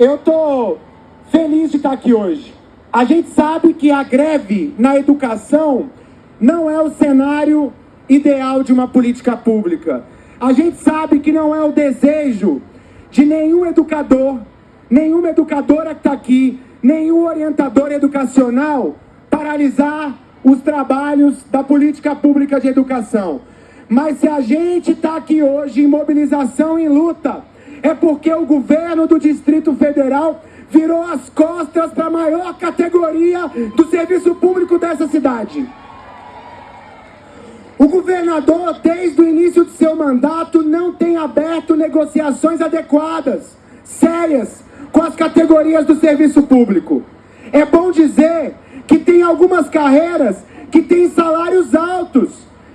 eu tô feliz de estar aqui hoje. A gente sabe que a greve na educação não é o cenário ideal de uma política pública. A gente sabe que não é o desejo de nenhum educador, nenhuma educadora que está aqui, nenhum orientador educacional paralisar os trabalhos da política pública de educação. Mas se a gente está aqui hoje em mobilização, em luta, é porque o governo do Distrito Federal virou as costas para a maior categoria do serviço público dessa cidade. O governador, desde o início de seu mandato, não tem aberto negociações adequadas, sérias, com as categorias do serviço público. É bom dizer que tem algumas carreiras que têm salários altos,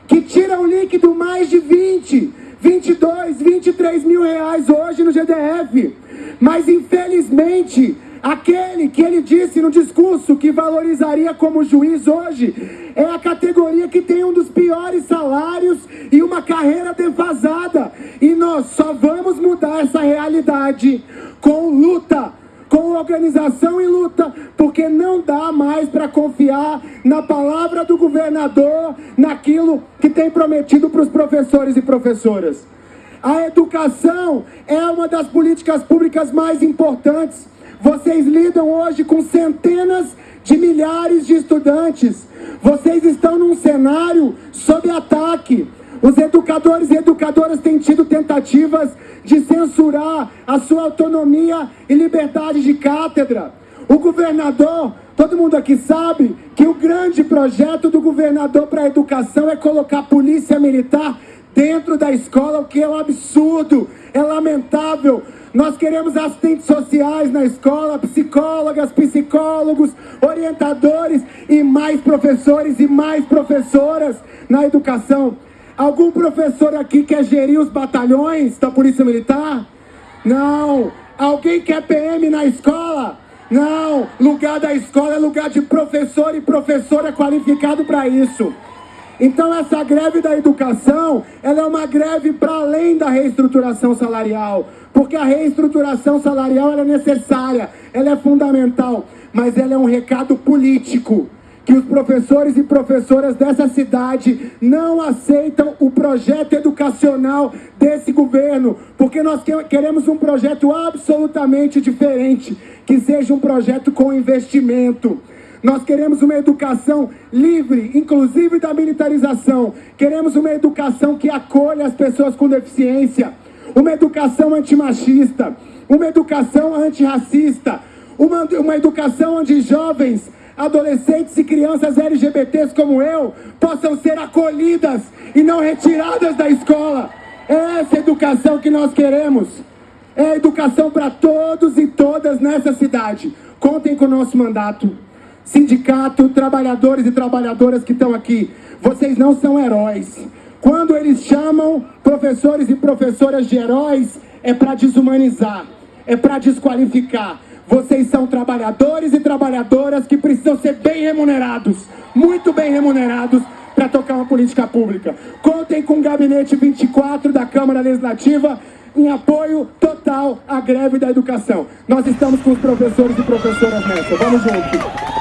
que tiram líquido mais de 20, 22, 23 mil reais hoje no GDF. Mas infelizmente, aquele que ele disse no discurso que valorizaria como juiz hoje, é a categoria que tem um dos piores salários e uma carreira defasada. E nós só vamos mudar essa realidade com luta com organização e luta, porque não dá mais para confiar na palavra do governador, naquilo que tem prometido para os professores e professoras. A educação é uma das políticas públicas mais importantes. Vocês lidam hoje com centenas de milhares de estudantes. Vocês estão num cenário sob ataque. Os educadores e educadoras têm tido tentativas de censurar a sua autonomia e liberdade de cátedra. O governador, todo mundo aqui sabe que o grande projeto do governador para a educação é colocar polícia militar dentro da escola, o que é um absurdo, é lamentável. Nós queremos assistentes sociais na escola, psicólogas, psicólogos, orientadores e mais professores e mais professoras na educação. Algum professor aqui quer gerir os batalhões da Polícia Militar? Não. Alguém quer PM na escola? Não. Lugar da escola é lugar de professor e professora qualificado para isso. Então essa greve da educação, ela é uma greve para além da reestruturação salarial, porque a reestruturação salarial é necessária, ela é fundamental, mas ela é um recado político que os professores e professoras dessa cidade não aceitam o projeto educacional desse governo, porque nós queremos um projeto absolutamente diferente, que seja um projeto com investimento. Nós queremos uma educação livre, inclusive da militarização. Queremos uma educação que acolha as pessoas com deficiência, uma educação antimachista, uma educação antirracista, uma, uma educação onde jovens adolescentes e crianças LGBTs como eu possam ser acolhidas e não retiradas da escola. É essa educação que nós queremos. É a educação para todos e todas nessa cidade. Contem com o nosso mandato. Sindicato, trabalhadores e trabalhadoras que estão aqui, vocês não são heróis. Quando eles chamam professores e professoras de heróis, é para desumanizar, é para desqualificar. Vocês são trabalhadores e trabalhadoras que precisam ser bem remunerados, muito bem remunerados, para tocar uma política pública. Contem com o Gabinete 24 da Câmara Legislativa em apoio total à greve da educação. Nós estamos com os professores e professoras nessa. Vamos juntos.